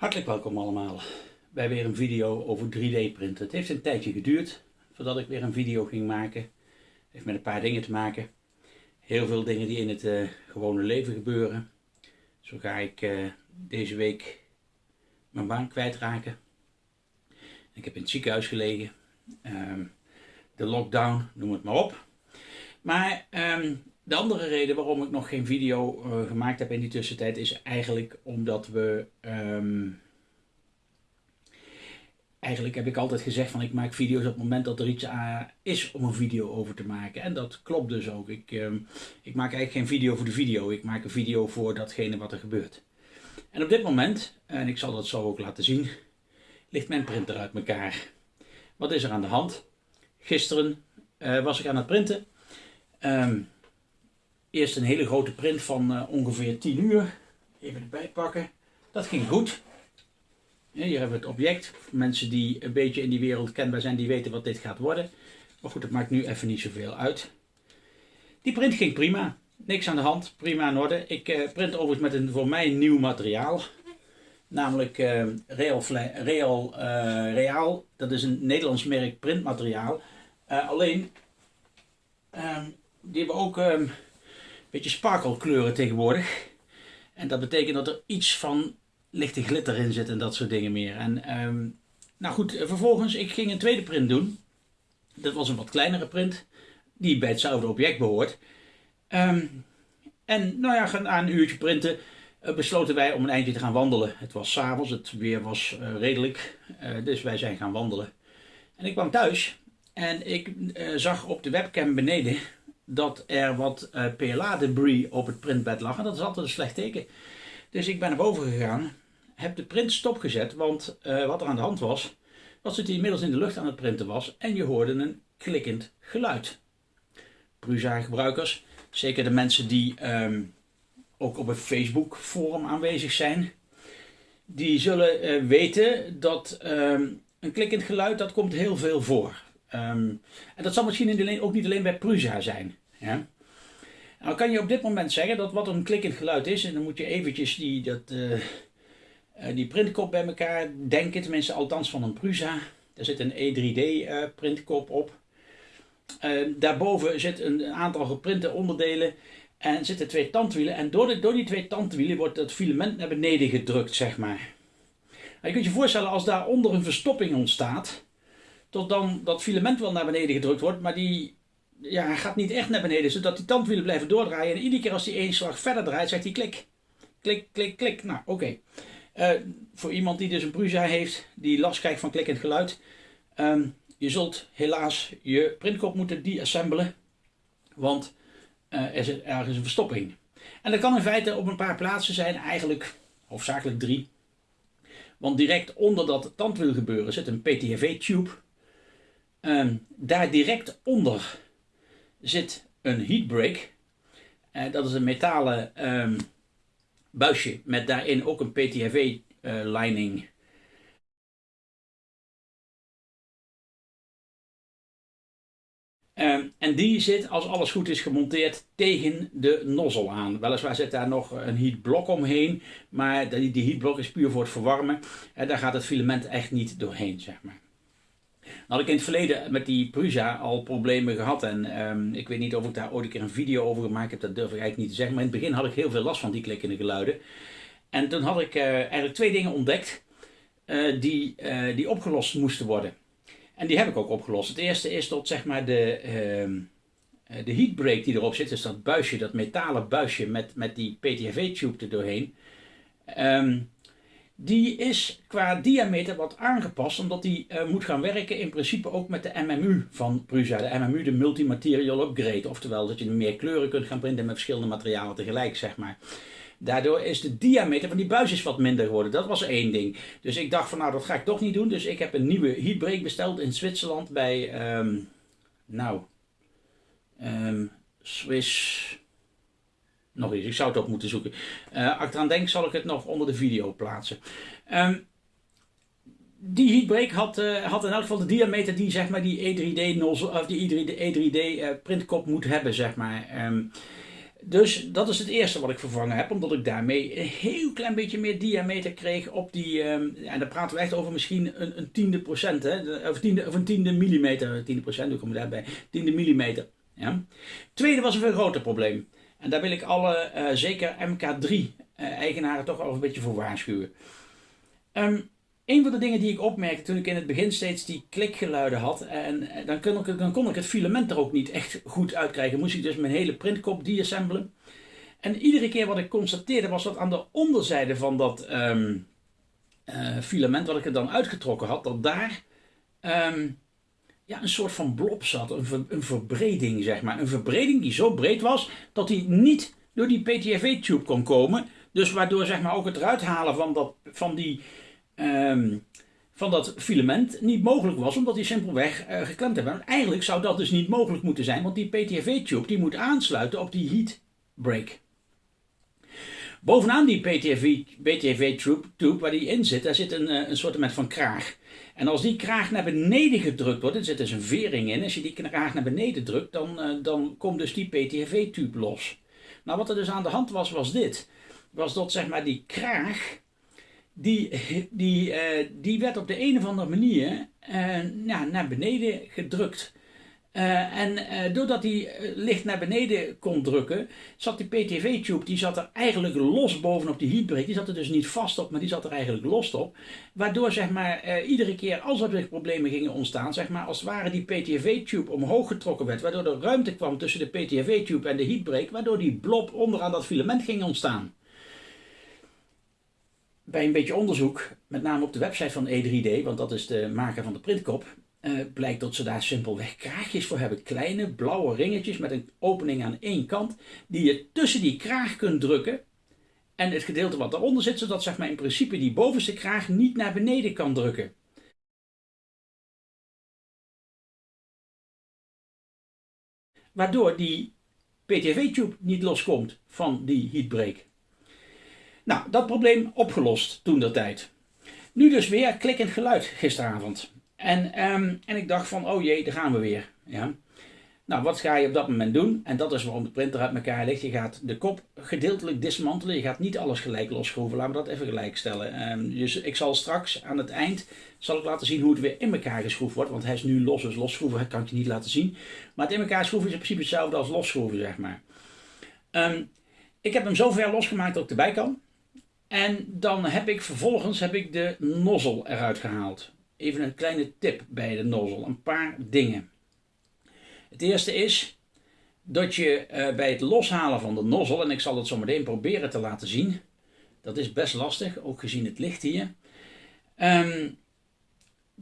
Hartelijk welkom allemaal bij weer een video over 3D printen. Het heeft een tijdje geduurd voordat ik weer een video ging maken. Het heeft met een paar dingen te maken. Heel veel dingen die in het uh, gewone leven gebeuren. Zo ga ik uh, deze week mijn baan kwijtraken. Ik heb in het ziekenhuis gelegen. Um, de lockdown, noem het maar op. Maar um, de andere reden waarom ik nog geen video uh, gemaakt heb in die tussentijd is eigenlijk omdat we... Um, eigenlijk heb ik altijd gezegd van ik maak video's op het moment dat er iets uh, is om een video over te maken. En dat klopt dus ook. Ik, um, ik maak eigenlijk geen video voor de video. Ik maak een video voor datgene wat er gebeurt. En op dit moment, en ik zal dat zo ook laten zien, ligt mijn printer uit elkaar. Wat is er aan de hand? Gisteren uh, was ik aan het printen. Um, Eerst een hele grote print van uh, ongeveer 10 uur. Even erbij pakken. Dat ging goed. Hier hebben we het object. Mensen die een beetje in die wereld kenbaar zijn, die weten wat dit gaat worden. Maar goed, dat maakt nu even niet zoveel uit. Die print ging prima. Niks aan de hand. Prima in orde. Ik uh, print overigens met een voor mij nieuw materiaal. Namelijk uh, Real, Real, Real. Dat is een Nederlands merk printmateriaal. alleen, ehm, die hebben ook... Ehm, beetje sparkelkleuren tegenwoordig. En dat betekent dat er iets van lichte glitter in zit en dat soort dingen meer. En um, nou goed, vervolgens, ik ging een tweede print doen. Dat was een wat kleinere print, die bij hetzelfde object behoort. Um, en nou ja, na een uurtje printen uh, besloten wij om een eindje te gaan wandelen. Het was s'avonds, het weer was uh, redelijk, dus wij zijn gaan wandelen. En ik kwam thuis en ik zag op de webcam beneden dat er wat uh, PLA-debris op het printbed lag. En dat is altijd een slecht teken. Dus ik ben naar boven gegaan, heb de print stopgezet, want uh, wat er aan de hand was, was dat hij inmiddels in de lucht aan het printen was en je hoorde een klikkend geluid. Prusa-gebruikers, zeker de mensen die um, ook op een Facebook-forum aanwezig zijn, die zullen uh, weten dat um, een klikkend geluid, dat komt heel veel voor. Um, en dat zal misschien ook niet alleen bij Prusa zijn. Ja? Nou kan je op dit moment zeggen dat wat een klikkend geluid is, en dan moet je eventjes die, dat, uh, die printkop bij elkaar denken, tenminste althans van een Prusa. Er zit een E3D uh, printkop op. Daarboven zit een aantal geprinte onderdelen en zitten twee tandwielen. En door, de, door die twee tandwielen wordt het filament naar beneden gedrukt, zeg maar. Nou, je kunt je voorstellen als daaronder een verstopping ontstaat, tot dan dat filament wel naar beneden gedrukt wordt, maar die ja, hij gaat niet echt naar beneden, zodat die tandwielen blijven doordraaien. En iedere keer als hij één slag verder draait, zegt hij klik. Klik, klik, klik. Nou, oké. Uh, voor iemand die dus een Prusa heeft, die last krijgt van klikkend geluid. Um, je zult helaas je printkop moeten deassembelen, want uh, er zit ergens een verstopping. En dat kan in feite op een paar plaatsen zijn, eigenlijk hoofdzakelijk drie. Want direct onder dat tandwiel gebeuren zit een PTFE-tube. Um, daar direct onder zit een heatbrake. Uh, dat is een metalen um, buisje met daarin ook een PTFE uh, lining. Um, en die zit, als alles goed is, gemonteerd tegen de nozzel aan. Weliswaar zit daar nog een heatblok omheen, maar die, die heatblok is puur voor het verwarmen. En daar gaat het filament echt niet doorheen, zeg maar. Had ik in het verleden met die Prusa al problemen gehad. En um, ik weet niet of ik daar ooit een keer een video over gemaakt heb. Dat durf ik eigenlijk niet te zeggen. Maar in het begin had ik heel veel last van die klikkende geluiden. En toen had ik uh, eigenlijk twee dingen ontdekt. Uh, die, uh, die opgelost moesten worden. En die heb ik ook opgelost. Het eerste is dat zeg maar de, ehm, de heatbrake die erop zit. Dus dat buisje, dat metalen buisje met, met die PTFE-tube er doorheen. Um, die is qua diameter wat aangepast, omdat die uh, moet gaan werken in principe ook met de MMU van Prusa. De MMU, de Multimaterial Upgrade, oftewel dat je meer kleuren kunt gaan printen met verschillende materialen tegelijk, zeg maar. Daardoor is de diameter van die buis is wat minder geworden. Dat was één ding. Dus ik dacht van nou, dat ga ik toch niet doen. Dus ik heb een nieuwe heatbrake besteld in Zwitserland bij, um, nou, um, Swiss nog eens. Ik zou het op moeten zoeken. Uh, als ik eraan denk, zal ik het nog onder de video plaatsen. Um, die heatbrake had, uh, had in elk geval de diameter die zeg maar die E3D nozzle, of die E3D, E3D uh, printkop moet hebben, zeg maar. Um, Dus dat is het eerste wat ik vervangen heb, omdat ik daarmee een heel klein beetje meer diameter kreeg op die, um, en dan praten we echt over misschien een, een tiende procent, hè, of, tiende, of een tiende millimeter, tiende procent, hoe kom je daarbij, tiende millimeter. Ja. Tweede was een veel groter probleem. En daar wil ik alle, uh, zeker MK3-eigenaren uh, toch wel een beetje voor waarschuwen. Um, een van de dingen die ik opmerkte toen ik in het begin steeds die klikgeluiden had, en dan kon ik, dan kon ik het filament er ook niet echt goed uitkrijgen. Moest ik dus mijn hele printkop deassemblen. En iedere keer wat ik constateerde was dat aan de onderzijde van dat uh, filament wat ik er dan uitgetrokken had, dat daar um, ja, een soort van blob zat, een, een verbreding zeg maar. Een verbreding die zo breed was dat die niet door die PTFE-tube kon komen. Dus waardoor zeg maar ook het eruit halen van, dat, van die um, van dat filament niet mogelijk was, omdat die simpelweg uh, geklemd hebben. eigenlijk zou dat dus niet mogelijk moeten zijn, want die PTFE-tube die moet aansluiten op die heat break. Bovenaan die PTFE-tube waar die in zit, daar zit een, eh, een soort van kraag. En als die kraag naar beneden gedrukt wordt, er zit dus een vering in, als je die kraag naar beneden drukt, dan, uh, dan komt dus die PTFE-tube los. Nou, wat er dus aan de hand was, was dit. Was dat zeg maar die kraag, die, die, uh, die werd op de een of andere manier uh, naar beneden gedrukt. Uh, en doordat hij licht naar beneden kon drukken, zat die PTV-tube, die zat er eigenlijk los bovenop die heatbreak. Die zat er dus niet vast op, maar die zat er eigenlijk los op. Waardoor zeg maar, iedere keer als er problemen gingen ontstaan, zeg maar, als het ware die PTV-tube omhoog getrokken werd. Waardoor er ruimte kwam tussen de PTV-tube en de heatbreak. Waardoor die blob onderaan dat filament ging ontstaan bij een beetje onderzoek, met name op de website van E3D, want dat is de maker van de printkop, uh, blijkt dat ze daar simpelweg kraagjes voor hebben. Kleine blauwe ringetjes met een opening aan één kant, die je tussen die kraag kunt drukken. En het gedeelte wat daaronder zit, zodat zeg maar, in principe die bovenste kraag niet naar beneden kan drukken. Waardoor die PTV-tube niet loskomt van die heatbreak. Nou, dat probleem opgelost toen der tijd. Nu dus weer klikkend geluid gisteravond. En, um, en ik dacht van, oh jee, daar gaan we weer. Ja. Nou, wat ga je op dat moment doen? En dat is waarom de printer uit elkaar ligt. Je gaat de kop gedeeltelijk dismantelen. Je gaat niet alles gelijk losschroeven. Laten we dat even gelijk stellen. Um, dus ik zal straks aan het eind zal ik laten zien hoe het weer in elkaar geschroefd wordt. Want hij is nu los, dus losschroeven kan ik je niet laten zien. Maar het in elkaar schroeven is in principe hetzelfde als losschroeven, zeg maar. Um, ik heb hem zo ver losgemaakt dat ik erbij kan. En dan heb ik vervolgens heb ik de nozzel eruit gehaald. Even een kleine tip bij de nozzel. Een paar dingen. Het eerste is dat je uh, bij het loshalen van de nozzel, en ik zal het zo meteen proberen te laten zien. Dat is best lastig, ook gezien het licht hier. Um,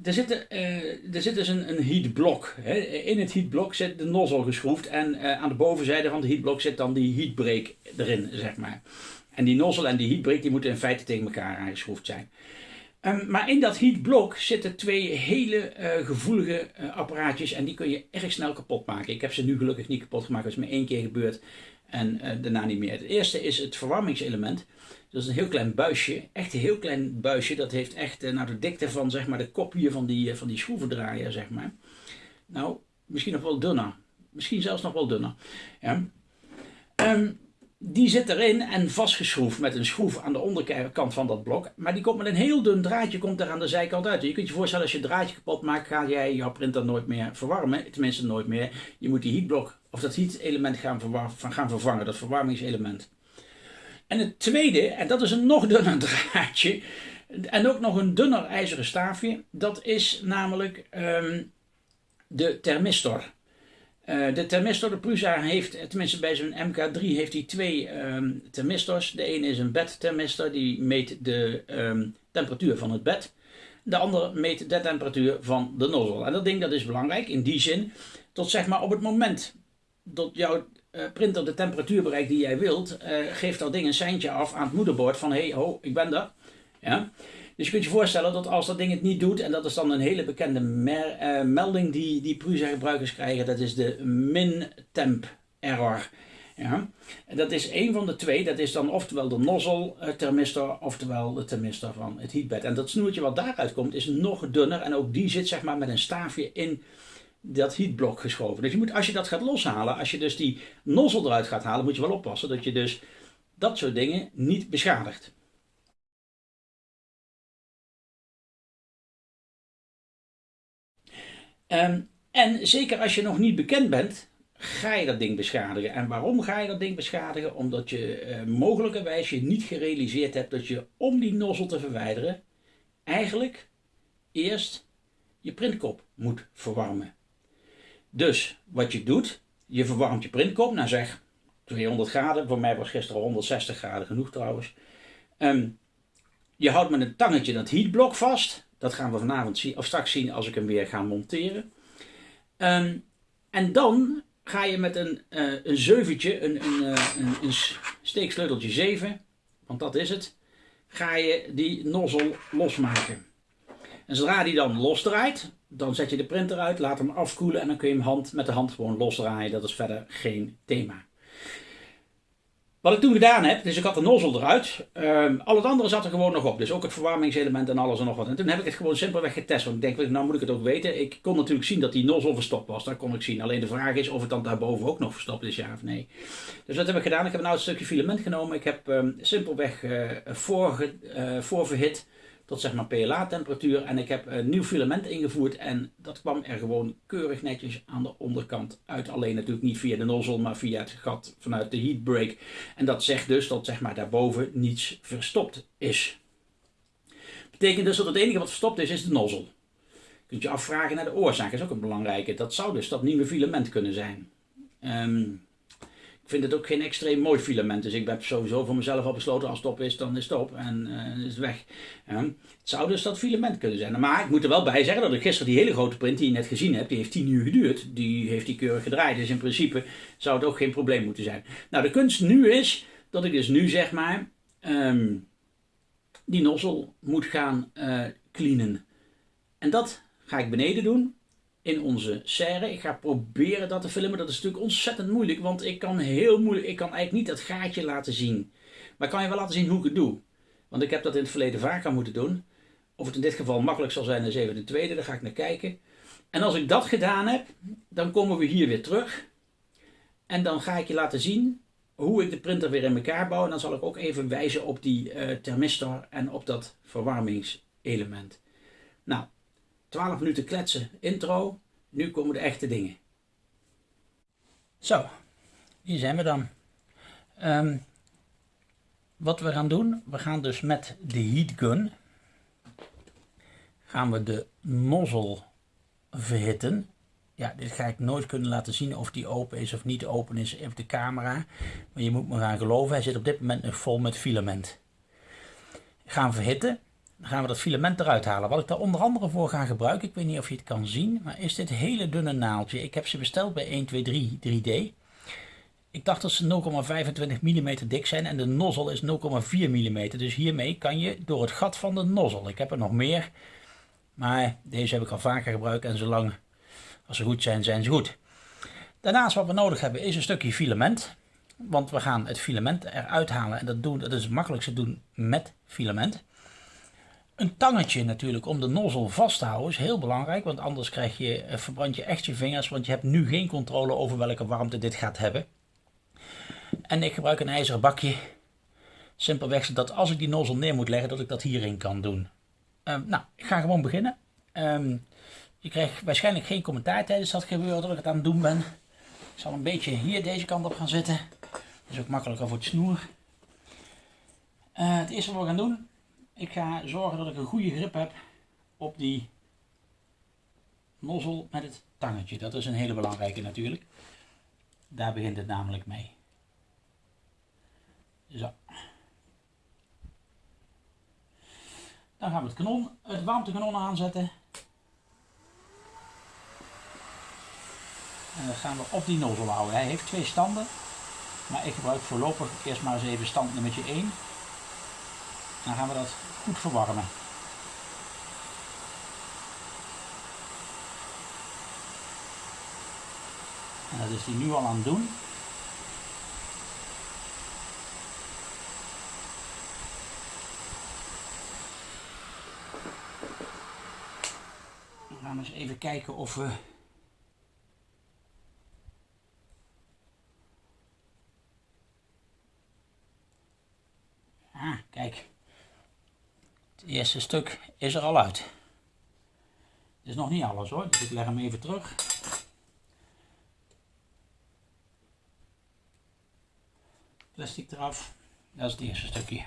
er, zit, uh, er zit dus een, een heatblok. Hè. In het heatblok zit de nozzel geschroefd en uh, aan de bovenzijde van het heatblok zit dan die heatbreak erin, zeg maar. En die nozzle en die heatbreak die moeten in feite tegen elkaar aangeschroefd zijn. Um, maar in dat heatblok zitten twee hele uh, gevoelige uh, apparaatjes en die kun je erg snel kapot maken. Ik heb ze nu gelukkig niet kapot gemaakt, dat is me één keer gebeurd en uh, daarna niet meer. Het eerste is het verwarmingselement. Dat is een heel klein buisje, echt een heel klein buisje. Dat heeft echt nou, de dikte van zeg maar, de kop hier van die, van die schroevendraaier, zeg maar. Nou, misschien nog wel dunner. Misschien zelfs nog wel dunner. Ja. Um, die zit erin en vastgeschroefd met een schroef aan de onderkant van dat blok. Maar die komt met een heel dun draadje komt er aan de zijkant uit. Je kunt je voorstellen als je het draadje kapot maakt, ga jij jouw printer nooit meer verwarmen. Tenminste nooit meer. Je moet die heatblok of dat heat element gaan, gaan vervangen, dat verwarmingselement. En het tweede, en dat is een nog dunner draadje. En ook nog een dunner ijzeren staafje. Dat is namelijk um, de thermistor. Uh, de thermistor, de Prusa heeft, tenminste bij zijn MK3 heeft hij twee um, thermistors. De ene is een bedthermistor, die meet de um, temperatuur van het bed. De andere meet de temperatuur van de nozzle. En dat ding dat is belangrijk in die zin, tot zeg maar op het moment dat jouw uh, printer de temperatuur bereikt die jij wilt, uh, geeft dat ding een seintje af aan het moederbord van hé, hey, ho, ik ben daar. Ja? Dus je kunt je voorstellen dat als dat ding het niet doet, en dat is dan een hele bekende uh, melding die, die Prusa gebruikers krijgen, dat is de min-temp error. Ja? En dat is een van de twee, dat is dan oftewel de nozzle uh, thermistor, oftewel de thermistor van het heatbed. En dat snoertje wat daaruit komt is nog dunner en ook die zit zeg maar met een staafje in dat heatblok geschoven. Dus je moet, als je dat gaat loshalen, als je dus die nozzel eruit gaat halen, moet je wel oppassen dat je dus dat soort dingen niet beschadigt. Ehm, en zeker als je nog niet bekend bent, ga je dat ding beschadigen. En waarom ga je dat ding beschadigen? Omdat je uh, mogelijkerwijs je niet gerealiseerd hebt dat je om die nozzel te verwijderen, eigenlijk eerst je printkop moet verwarmen. Dus wat je doet, je verwarmt je printkop, nou zeg 200 graden, voor mij was gisteren 160 graden genoeg trouwens. Ehm, je houdt met een tangetje dat heatblok vast. Dat gaan we vanavond zien, of straks zien als ik hem weer ga monteren. Ehm, en dan ga je met een, uh, een zeuventje, een, een, uh, een, een steeksleuteltje 7, want dat is het, ga je die nozzel losmaken. En zodra die dan losdraait, dan zet je de printer uit, laat hem afkoelen en dan kun je hem hand, met de hand gewoon losdraaien. Dat is verder geen thema. Wat ik toen gedaan heb, dus ik had de nozzel eruit. Um, al het andere zat er gewoon nog op. Dus ook het verwarmingselement en alles en nog wat. En toen heb ik het gewoon simpelweg getest. Want ik denk, nou moet ik het ook weten. Ik kon natuurlijk zien dat die nozzel verstopt was. Dat kon ik zien. Alleen de vraag is of het dan daarboven ook nog verstopt is, ja of nee. Dus wat heb ik gedaan? Ik heb een oud stukje filament genomen. Ik heb um, simpelweg uh, voor, uh, voorverhit tot zeg maar PLA temperatuur en ik heb een nieuw filament ingevoerd en dat kwam er gewoon keurig netjes aan de onderkant uit. Alleen natuurlijk niet via de nozzel, maar via het gat vanuit de heatbreak. En dat zegt dus dat zeg maar daarboven niets verstopt is. Betekent dus dat het enige wat verstopt is, is de nozzel. Je kunt je afvragen naar de oorzaak, is ook een belangrijke. Dat zou dus dat nieuwe filament kunnen zijn. Ik vind het ook geen extreem mooi filament. Dus ik heb sowieso voor mezelf al besloten, als het op is, dan is het op en uh, is het weg. het zou dus dat filament kunnen zijn. Maar ik moet er wel bij zeggen dat ik gisteren die hele grote print die je net gezien hebt, die heeft 10 uur geduurd. Die heeft die keurig gedraaid. Dus in principe zou het ook geen probleem moeten zijn. Nou, de kunst nu is dat ik dus nu zeg maar um, die nozzel moet gaan uh, cleanen. En dat ga ik beneden doen in onze serre. Ik ga proberen dat te filmen. Dat is natuurlijk ontzettend moeilijk, want ik kan heel moeilijk, ik kan eigenlijk niet dat gaatje laten zien. Maar ik kan je wel laten zien hoe ik het doe. Want ik heb dat in het verleden vaker moeten doen. Of het in dit geval makkelijk zal zijn, is even de tweede, daar ga ik naar kijken. En als ik dat gedaan heb, dan komen we hier weer terug. En dan ga ik je laten zien hoe ik de printer weer in elkaar bouw. En dan zal ik ook even wijzen op die uh, thermistor en op dat verwarmingselement. Nou, 12 minuten kletsen, intro. Nu komen de echte dingen. Zo, hier zijn we dan. Um, wat we gaan doen, we gaan dus met de heat gun gaan we de nozzel verhitten. Ja, dit ga ik nooit kunnen laten zien of die open is of niet open is op de camera. Maar je moet me gaan geloven, hij zit op dit moment nog vol met filament. Gaan verhitten. Dan gaan we dat filament eruit halen. Wat ik daar onder andere voor ga gebruiken, ik weet niet of je het kan zien, maar is dit hele dunne naaldje. Ik heb ze besteld bij 123 3D. Ik dacht dat ze 0,25 mm dik zijn en de nozzel is 0,4 mm. Dus hiermee kan je door het gat van de nozzel. Ik heb er nog meer, maar deze heb ik al vaker gebruikt en zolang als ze goed zijn, zijn ze goed. Daarnaast wat we nodig hebben is een stukje filament. Want we gaan het filament eruit halen en dat, doen, dat is het makkelijkste doen met filament. Een tangetje natuurlijk om de nozzel vast te houden is heel belangrijk, want anders krijg je, eh, verbrand je echt je vingers, want je hebt nu geen controle over welke warmte dit gaat hebben. En ik gebruik een ijzeren bakje, simpelweg zodat als ik die nozzel neer moet leggen, dat ik dat hierin kan doen. Um, nou, ik ga gewoon beginnen. Um, je krijgt waarschijnlijk geen commentaar tijdens dat gebeuren dat ik het aan het doen ben. Ik zal een beetje hier deze kant op gaan zitten. Dat is ook makkelijker voor het snoer. Uh, het eerste wat we gaan doen, ik ga zorgen dat ik een goede grip heb op die nozzel met het tangetje. Dat is een hele belangrijke natuurlijk. Daar begint het namelijk mee. Zo. Dan gaan we het kanon, het warmtekanon aanzetten. En dan gaan we op die nozzel houden. Hij heeft twee standen. Maar ik gebruik voorlopig eerst maar eens even stand nummer 1. Dan gaan we dat goed verwarmen. En dat is die nu al aan het doen. We gaan eens even kijken of we Ah, kijk. Het eerste stuk is er al uit. Het is nog niet alles hoor, dus ik leg hem even terug. Plastic eraf. Dat is het eerste stukje.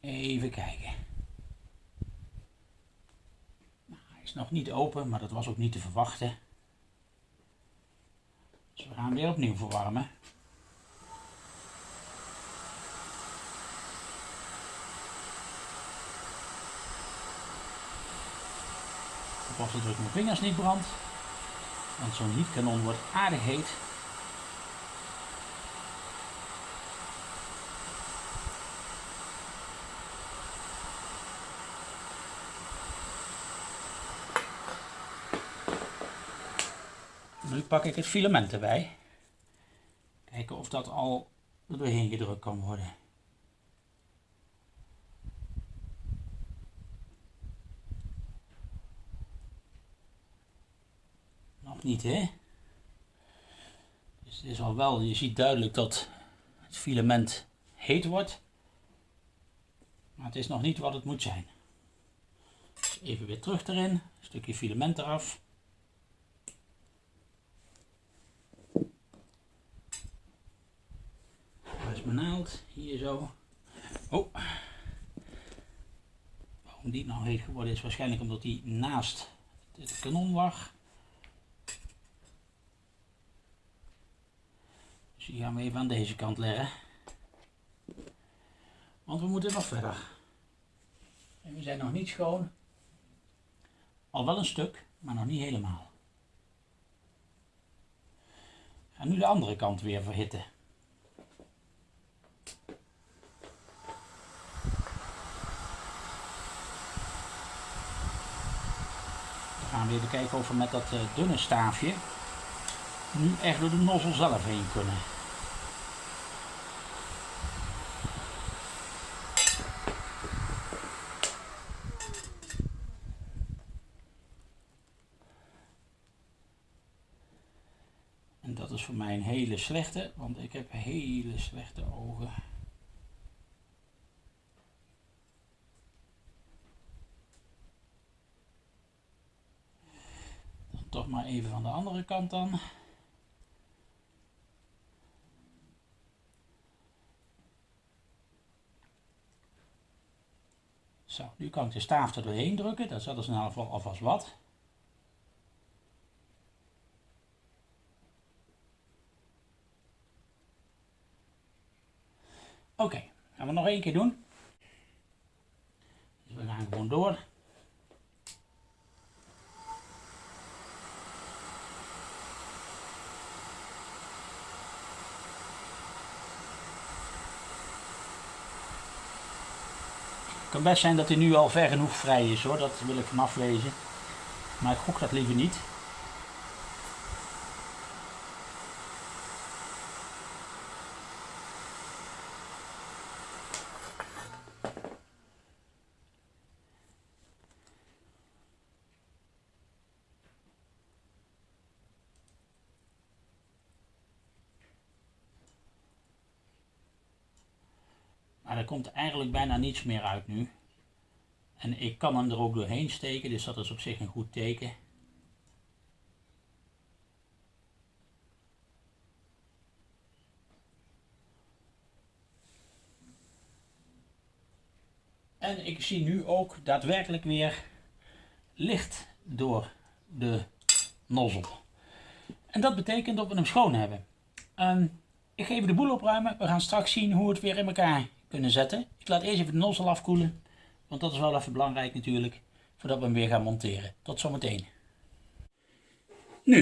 Even kijken. Nou, hij is nog niet open, maar dat was ook niet te verwachten. Dus we gaan weer opnieuw verwarmen. Pas dat ik mijn vingers niet brand. Want zo'n heatkanon wordt aardig heet. Nu pak ik het filament erbij. Kijken of dat al er doorheen gedrukt kan worden. Niet hè? Dus het is al wel, je ziet duidelijk dat het filament heet wordt. Maar het is nog niet wat het moet zijn. Dus even weer terug erin, een stukje filament eraf. mijn naald. Hier zo. Oh. Waarom die nou heet geworden is waarschijnlijk omdat die naast het kanon lag. Die gaan we even aan deze kant leggen. Want we moeten nog verder. En we zijn nog niet schoon. Al wel een stuk, maar nog niet helemaal. En nu de andere kant weer verhitten. gaan we even kijken of we met dat eh, dunne staafje nu echt door de nozzel zelf heen kunnen. En dat is voor mij een hele slechte, want ik heb hele slechte ogen. toch maar even van de andere kant dan. Zo, nu kan ik de staaf er doorheen drukken. Dat is in ieder geval alvast wat. Oké, gaan we nog één keer doen. Dus we gaan gewoon door. kan best zijn dat hij nu al ver genoeg vrij is hoor, dat wil ik vanaf lezen. Maar ik gok dat liever niet. Komt eigenlijk bijna niets meer uit nu. En ik kan hem er ook doorheen steken, dus dat is op zich een goed teken. En ik zie nu ook daadwerkelijk weer licht door de nozzel. En dat betekent dat we hem schoon hebben. Ik ga even de boel opruimen. We gaan straks zien hoe het weer in elkaar kunnen zetten. Ik laat eerst even de nozzle afkoelen, want dat is wel even belangrijk natuurlijk, voordat we hem weer gaan monteren. Tot zometeen. Nu,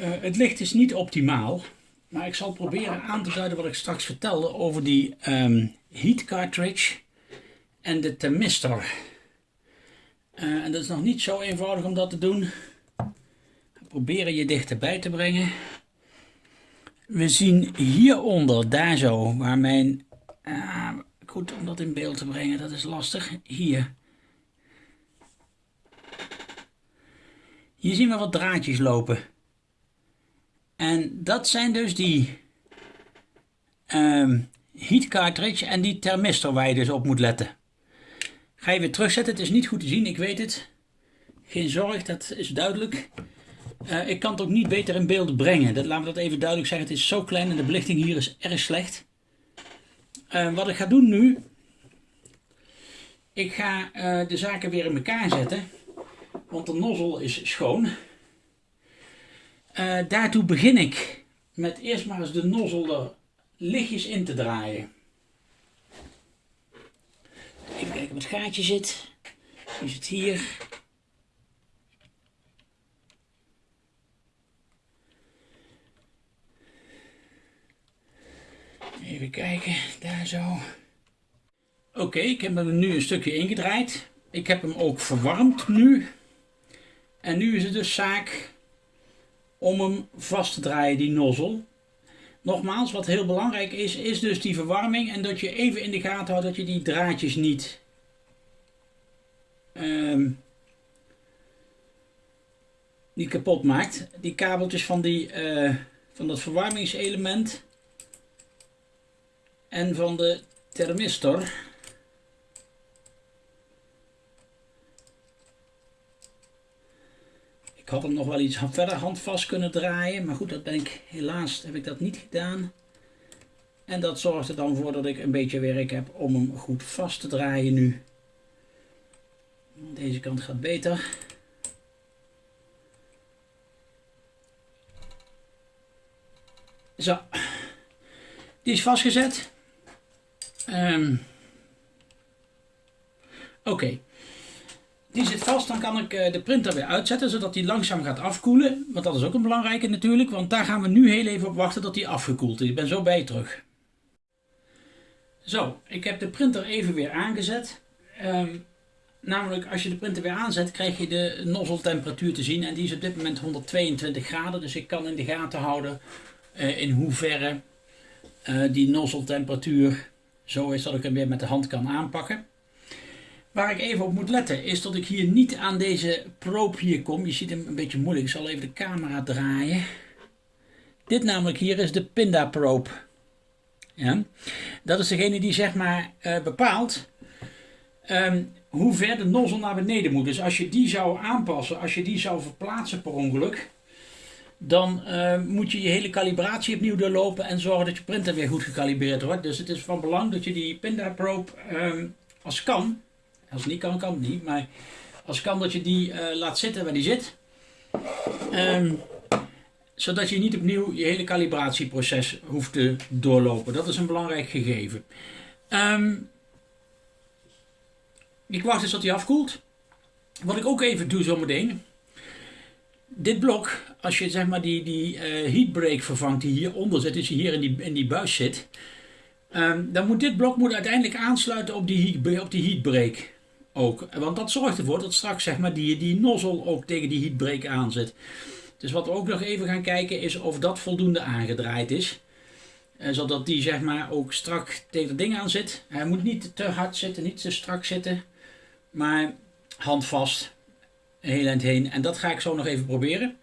uh, het licht is niet optimaal, maar ik zal proberen aan te duiden wat ik straks vertelde over die um, heat cartridge en de thermistor. Uh, en dat is nog niet zo eenvoudig om dat te doen. Proberen je dichterbij te brengen. We zien hieronder, daar zo, waar mijn uh, goed om dat in beeld te brengen, dat is lastig. Hier. Hier zien we wat draadjes lopen. En dat zijn dus die um, heat cartridge en die thermistor waar je dus op moet letten. Ga je weer terugzetten, het is niet goed te zien, ik weet het. Geen zorg, dat is duidelijk. Uh, ik kan het ook niet beter in beeld brengen. Dat, laten we dat even duidelijk zeggen. Het is zo klein en de belichting hier is erg slecht. Uh, wat ik ga doen nu. Ik ga uh, de zaken weer in elkaar zetten. Want de nozzel is schoon. daartoe begin ik met eerst maar eens de nozzel er lichtjes in te draaien. Even kijken wat het gaatje zit. Die zit hier. Even kijken, daar zo. Oké, ik heb hem nu een stukje ingedraaid. Ik heb hem ook verwarmd nu. En nu is het dus zaak om hem vast te draaien, die nozzel. Nogmaals, wat heel belangrijk is, is dus die verwarming en dat je even in de gaten houdt dat je die draadjes niet um, niet kapot maakt. Die kabeltjes van, die, uh, van dat verwarmingselement en van de thermistor. Ik had hem nog wel iets verder handvast kunnen draaien, maar goed, dat ben ik helaas heb ik dat niet gedaan. En dat zorgt er dan voor dat ik een beetje werk heb om hem goed vast te draaien nu. Deze kant gaat beter. Zo. Die is vastgezet. Um, Oké. Die zit vast, dan kan ik eh, de printer weer uitzetten, zodat die langzaam gaat afkoelen. Want dat is ook een belangrijke natuurlijk, want daar gaan we nu heel even op wachten tot die afgekoeld is. Ik ben zo bij je terug. Zo, ik heb de printer even weer aangezet. Um, namelijk, als je de printer weer aanzet, krijg je de nozzeltemperatuur te zien. En die is op dit moment 122 graden, dus ik kan in de gaten houden uh, in hoeverre uh, die nozzeltemperatuur zo is dat ik hem weer met de hand kan aanpakken. Waar ik even op moet letten is dat ik hier niet aan deze probe hier kom. Je ziet hem een beetje moeilijk. Ik zal even de camera draaien. Dit namelijk hier is de Pinda probe. Ja? Dat is degene die zeg maar uh, bepaalt um, hoe ver de nozzle naar beneden moet. Dus als je die zou aanpassen, als je die zou verplaatsen per ongeluk, dan uh, moet je je hele calibratie opnieuw doorlopen en zorgen dat je printer weer goed gecalibreerd wordt. Dus het is van belang dat je die Pinda probe um, als kan als niet kan, kan het niet. Maar als kan dat je die uh, laat zitten waar die zit. Um, zodat je niet opnieuw je hele calibratieproces hoeft te doorlopen. Dat is een belangrijk gegeven. Um, ik wacht eens tot hij afkoelt. Wat ik ook even doe zometeen. Dit blok, als je zeg maar die, die uh, heatbreak vervangt die hieronder zit, dus hier in die, in die buis zit. Um, dan moet dit blok moet uiteindelijk aansluiten op die, op die heatbreak ook. Want dat zorgt ervoor dat straks zeg maar, die, die nozzel ook tegen die heatbreak aanzet. Dus wat we ook nog even gaan kijken is of dat voldoende aangedraaid is. Eh, zodat die zeg maar ook strak tegen het ding aan zit. Hij moet niet te hard zitten, niet te strak zitten. Maar handvast. Heel eind heen. En dat ga ik zo nog even proberen.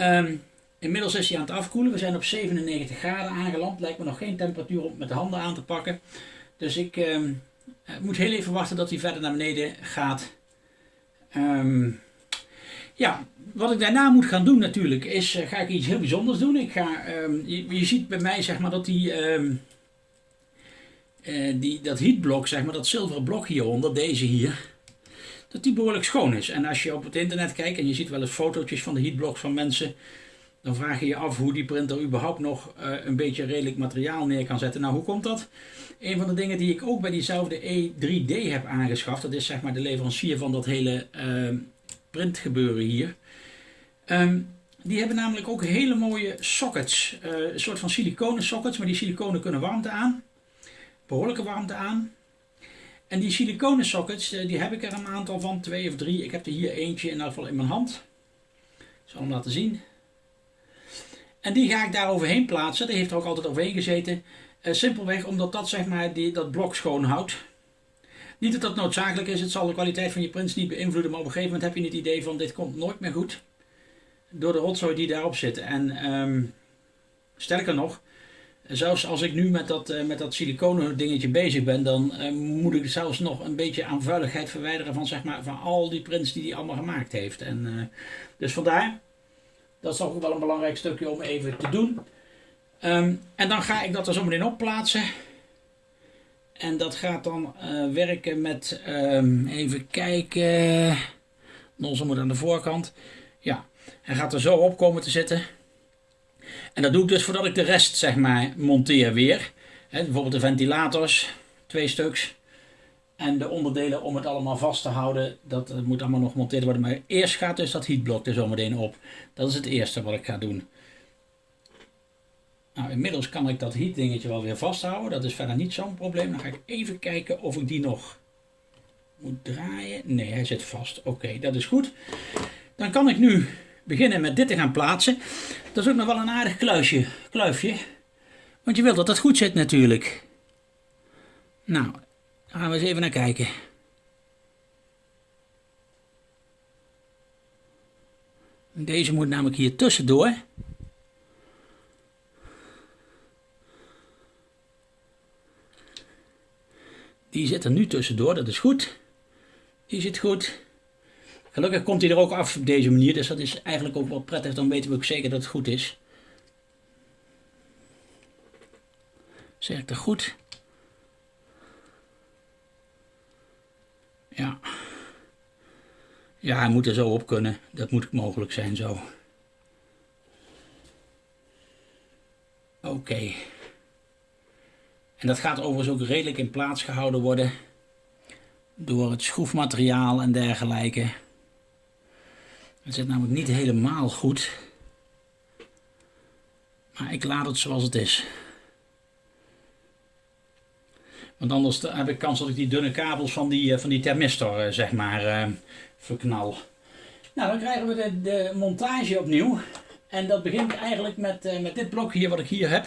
Um, inmiddels is hij aan het afkoelen. We zijn op 97 graden aangeland. Lijkt me nog geen temperatuur om met de handen aan te pakken. Dus ik... Um, ik moet heel even wachten dat hij verder naar beneden gaat. Um, ja, wat ik daarna moet gaan doen natuurlijk is, uh, ga ik iets heel bijzonders doen. Ik ga, je, je, ziet bij mij zeg maar dat die, uh, die dat heatblok, zeg maar dat zilveren blok hieronder, deze hier, dat die behoorlijk schoon is. En als je op het internet kijkt en je ziet wel eens fotootjes van de heatblocks van mensen, dan vraag je je af hoe die printer überhaupt nog uh, een beetje redelijk materiaal neer kan zetten. Nou, hoe komt dat? Een van de dingen die ik ook bij diezelfde E3D heb aangeschaft, dat is zeg maar de leverancier van dat hele uh, printgebeuren hier. Um, die hebben namelijk ook hele mooie sockets, uh, een soort van siliconen sockets, maar die siliconen kunnen warmte aan, behoorlijke warmte aan. En die siliconen sockets, uh, die heb ik er een aantal van, twee of drie. Ik heb er hier eentje in ieder geval in mijn hand. Ik zal hem laten zien. En die ga ik daar overheen plaatsen. Die heeft er ook altijd overheen gezeten. Uh, simpelweg omdat dat zeg maar die, dat blok schoon houdt. Niet dat dat noodzakelijk is, het zal de kwaliteit van je prints niet beïnvloeden, maar op een gegeven moment heb je het idee van dit komt nooit meer goed. door de rotzooi die daarop zit. En ehm, sterker nog, zelfs als ik nu met dat, uh, met dat siliconen dingetje bezig ben, dan uh, moet ik zelfs nog een beetje aan vuiligheid verwijderen van, zeg maar, van al die prints die hij allemaal gemaakt heeft. En, uh, dus vandaar, dat is toch wel een belangrijk stukje om even te doen. Um, en dan ga ik dat er zo meteen op plaatsen. En dat gaat dan werken met, um, even kijken, nozzle moet aan de voorkant. Ja, hij gaat er zo op komen te zitten. En dat doe ik dus voordat ik de rest zeg maar monteer weer. Bijvoorbeeld de ventilators, twee stuks. En de onderdelen om het allemaal vast te houden, dat moet allemaal nog gemonteerd worden. Maar eerst gaat dus dat heatblok er zometeen op. Dat is het eerste wat ik ga doen. Nou, inmiddels kan ik dat heat dingetje wel weer vasthouden. Dat is verder niet zo'n probleem. Dan ga ik even kijken of ik die nog moet draaien. Nee, hij zit vast. Oké, dat is goed. Dan kan ik nu beginnen met dit te gaan plaatsen. Dat is ook nog wel een aardig kluisje, kluifje. Want je wilt dat het goed zit natuurlijk. Nou, daar gaan we eens even naar kijken. Deze moet namelijk hier tussendoor. Die zit er nu tussendoor, dat is goed. Die zit goed. Gelukkig komt hij er ook af op deze manier, dus dat is eigenlijk ook wel prettig. Dan weten we ook zeker dat het goed is. Zeg ik dat goed? Ja. Ja, hij moet er zo op kunnen. Dat moet mogelijk zijn zo. Oké. En dat gaat overigens ook redelijk in plaats gehouden worden door het schroefmateriaal en dergelijke. Het zit namelijk niet helemaal goed. Maar ik laat het zoals het is. Want anders heb ik kans dat ik die dunne kabels van die, eh, van die thermistor eh, zeg maar uh, verknal. Nou, dan krijgen we de, de, montage opnieuw. En dat begint eigenlijk met, met dit blok hier wat ik hier heb.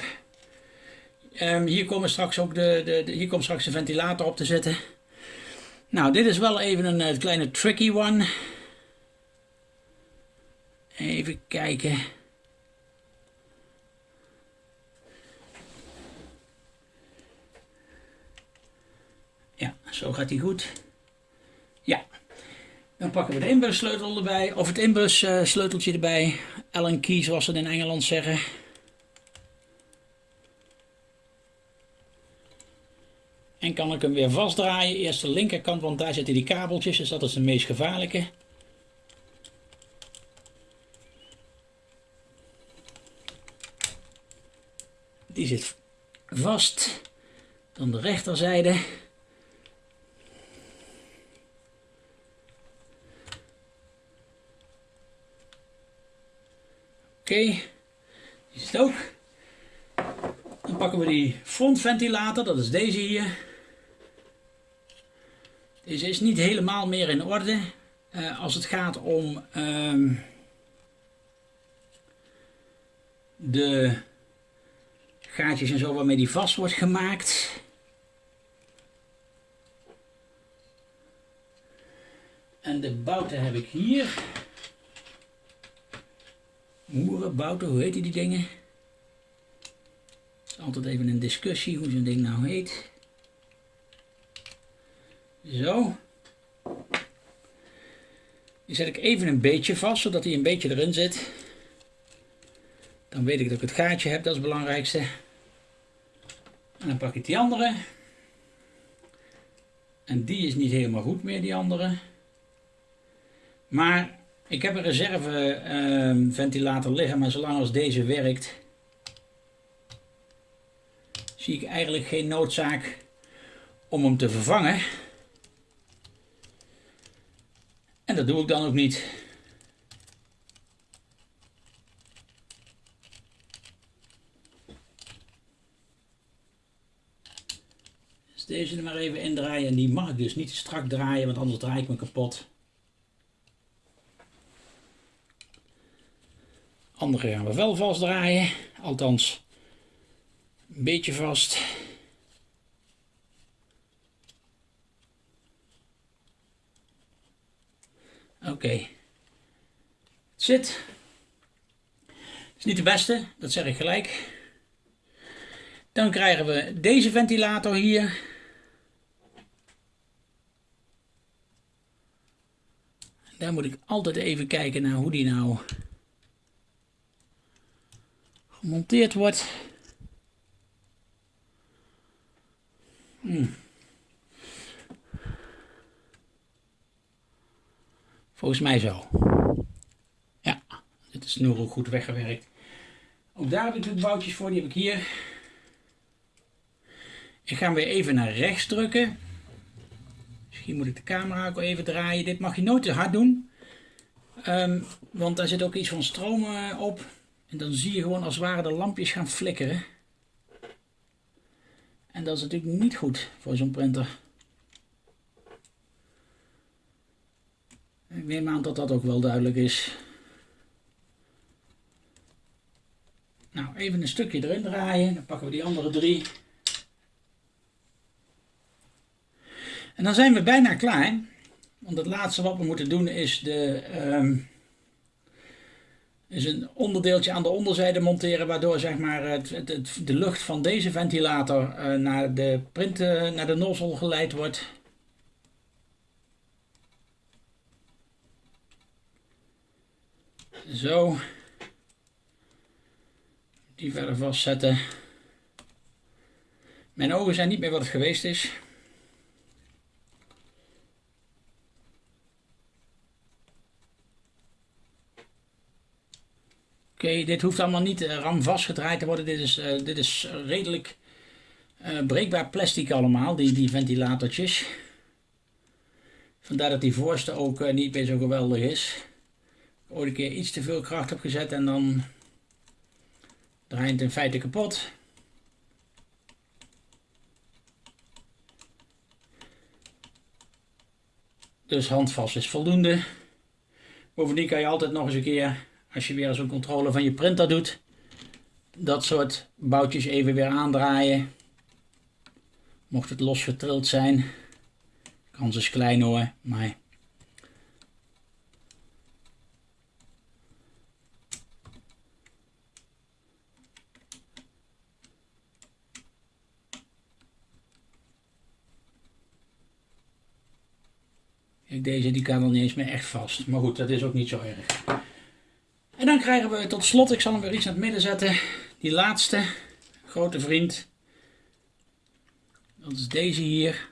Um, hier, komen straks ook de, de, hier komt straks de ventilator op te zitten. Nou, dit is wel even een kleine tricky one. Even kijken. Ja, zo gaat hij goed. Ja. Dan pakken we de inbussleutel erbij, of het inbussleuteltje erbij. Allen key zoals ze in Engeland zeggen. En kan ik hem weer vastdraaien. Eerst de linkerkant, want daar zitten die kabeltjes, dus dat is de meest gevaarlijke. Die zit vast. Dan de rechterzijde. Oké, die zit ook. Dan pakken we die frontventilator, dat is deze hier. Deze is niet helemaal meer in orde uh, als het gaat om uh, de gaatjes en zo waarmee die vast wordt gemaakt. En de bouten heb ik hier. Moerenbouten, hoe heet die dingen? Het is altijd even een discussie hoe zo'n ding nou heet. Zo. Die zet ik even een beetje vast, zodat hij een beetje erin zit. Dan weet ik dat ik het gaatje heb, dat is het belangrijkste. En dan pak ik die andere. En die is niet helemaal goed meer, die andere. Maar ik heb een reserve uh, ventilator liggen, maar zolang als deze werkt, zie ik eigenlijk geen noodzaak om hem te vervangen. En dat doe ik dan ook niet. Deze er maar even indraaien. En die mag ik dus niet strak draaien, want anders draai ik me kapot. Andere gaan we wel vast draaien. Althans, een beetje vast. Oké. Okay. Het zit. Niet de beste, dat zeg ik gelijk. Dan krijgen we deze ventilator hier. Daar moet ik altijd even kijken naar hoe die nou gemonteerd wordt. Hmm. Volgens mij zo. Ja, dit is ook goed weggewerkt. Ook daar heb ik de boutjes voor, die heb ik hier. Ik ga hem weer even naar rechts drukken. Misschien moet ik de camera ook even draaien. Dit mag je nooit te hard doen. Um, want daar zit ook iets van stroom uh, op. En dan zie je gewoon als het ware de lampjes gaan flikkeren. En dat is natuurlijk niet goed voor zo'n printer. Ik neem aan dat dat ook wel duidelijk is. Nou, even een stukje erin draaien. Dan pakken we die andere drie. En dan zijn we bijna klaar. Want het laatste wat we moeten doen is, de, um, is een onderdeeltje aan de onderzijde monteren. Waardoor zeg maar, het, het, de lucht van deze ventilator uh, naar de print, uh, naar de nozzle geleid wordt. Zo. Die verder vastzetten. Mijn ogen zijn niet meer wat het geweest is. Oké, dit hoeft allemaal niet uh, ram vastgedraaid te worden. Dit is, uh, dit is redelijk uh, breekbaar plastic allemaal, die, die ventilatortjes. Vandaar dat die voorste ook niet meer zo geweldig is. Ik ooit een keer iets te veel kracht heb gezet en dan draait het in feite kapot. Dus handvast is voldoende. Bovendien kan je altijd nog eens een keer als je weer zo'n controle van je printer doet, dat soort boutjes even weer aandraaien. Mocht het losgetrild zijn, kans is klein hoor, maar Deze die kan nog niet eens meer echt vast. Maar goed, dat is ook niet zo erg. Dan krijgen we tot slot, ik zal hem weer iets naar het midden zetten, die laatste grote vriend. Dat is deze hier.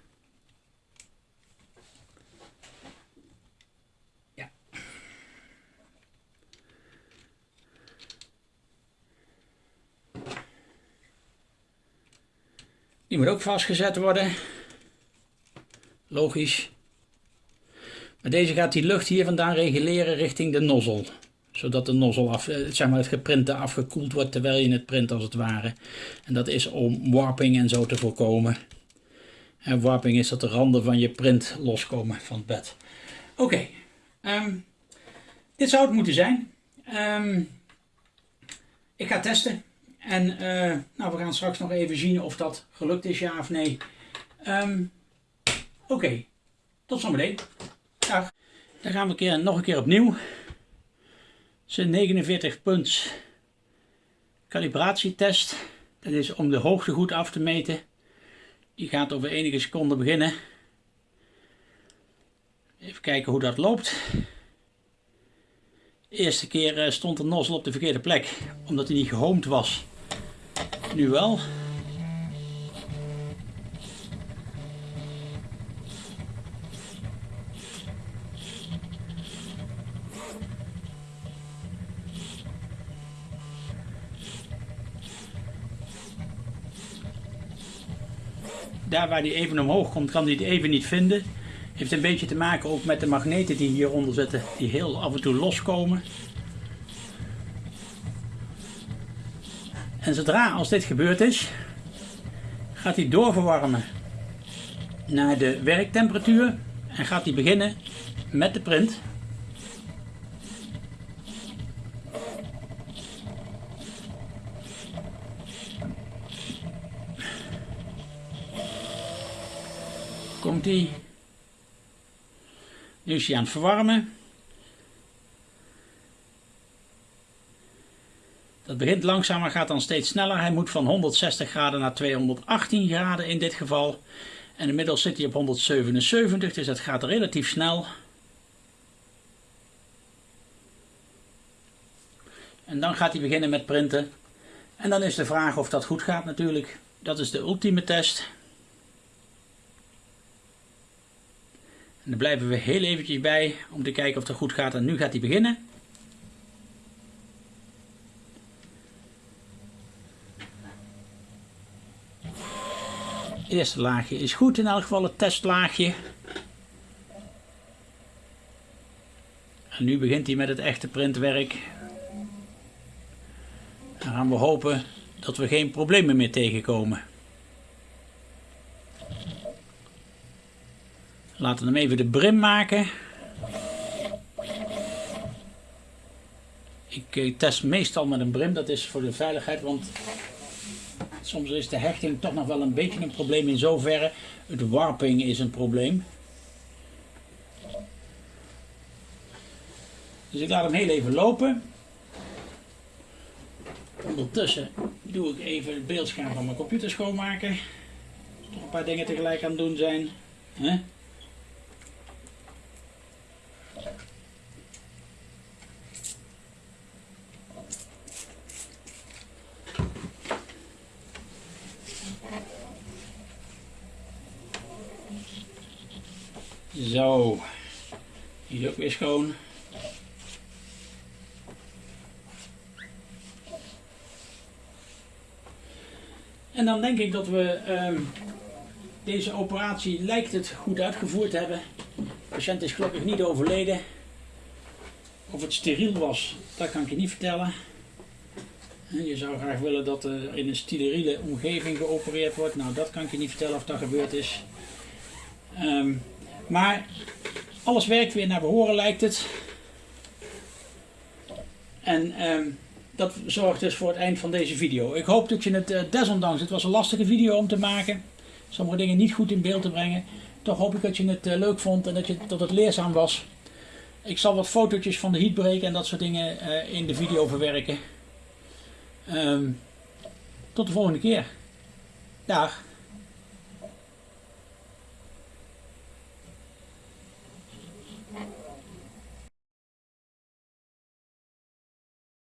Ja. Die moet ook vastgezet worden. Logisch. Maar deze gaat die lucht hier vandaan reguleren richting de nozzel zodat de nozzel af, eh, zeg maar het geprinte afgekoeld wordt terwijl je het print als het ware. En dat is om warping en zo te voorkomen. En warping is dat de randen van je print loskomen van het bed. Oké, ehm, dit zou het moeten zijn. Um, ik ga testen. En uh, nou, we gaan straks nog even zien of dat gelukt is, ja of nee. Um, Oké, tot zometeen. Dag. Dan gaan we keer, nog een keer opnieuw zijn 49 punts calibratietest. Dat is om de hoogte goed af te meten. Die gaat over enige seconden beginnen. Even kijken hoe dat loopt. De eerste keer eh, stond de nozzel op de verkeerde plek, omdat hij niet gehoomd was. Nu wel. Daar waar die even omhoog komt, kan hij het even niet vinden. Heeft een beetje te maken ook met de magneten die hieronder zitten, die heel af en toe loskomen. En zodra als dit gebeurd is, gaat hij doorverwarmen naar de werktemperatuur en gaat hij beginnen met de print. Hij. Nu is hij aan het verwarmen. Dat begint langzaam, maar gaat dan steeds sneller. Hij moet van 160 graden naar 218 graden in dit geval. En inmiddels zit hij op 177, dus dat gaat relatief snel. En dan gaat hij beginnen met printen. En dan is de vraag of dat goed gaat natuurlijk. Dat is de ultieme test. En daar blijven we heel eventjes bij om te kijken of het goed gaat. En nu gaat hij beginnen. Het eerste laagje is goed in elk geval, het testlaagje. En nu begint hij met het echte printwerk. Dan gaan we hopen dat we geen problemen meer tegenkomen. Laten we hem even de brim maken. Ik eh, test meestal met een brim, dat is voor de veiligheid, want soms is de hechting toch nog wel een beetje een probleem in zoverre. Het warping is een probleem. Dus ik laat hem heel even lopen. Ondertussen doe ik even het beeldscherm van mijn computer schoonmaken. Toch een paar dingen tegelijk aan het doen zijn. Zo, hier is ook weer schoon. En dan denk ik dat we ehm, deze operatie lijkt het goed uitgevoerd hebben. De patiënt is gelukkig niet overleden. Of het steriel was, dat kan ik je niet vertellen. Je zou graag willen dat er in een steriele omgeving geopereerd wordt. Nou, dat kan ik je niet vertellen of dat gebeurd is. Ehm, maar alles werkt weer naar behoren lijkt het. En ehm, dat zorgt dus voor het eind van deze video. Ik hoop dat je het uh, desondanks, het was een lastige video om te maken. Sommige dingen niet goed in beeld te brengen. Toch hoop ik dat je het uh, leuk vond en dat, je, dat het leerzaam was. Ik zal wat fotootjes van de heatbreken en dat soort dingen uh, in de video verwerken. Um, tot de volgende keer. Dag.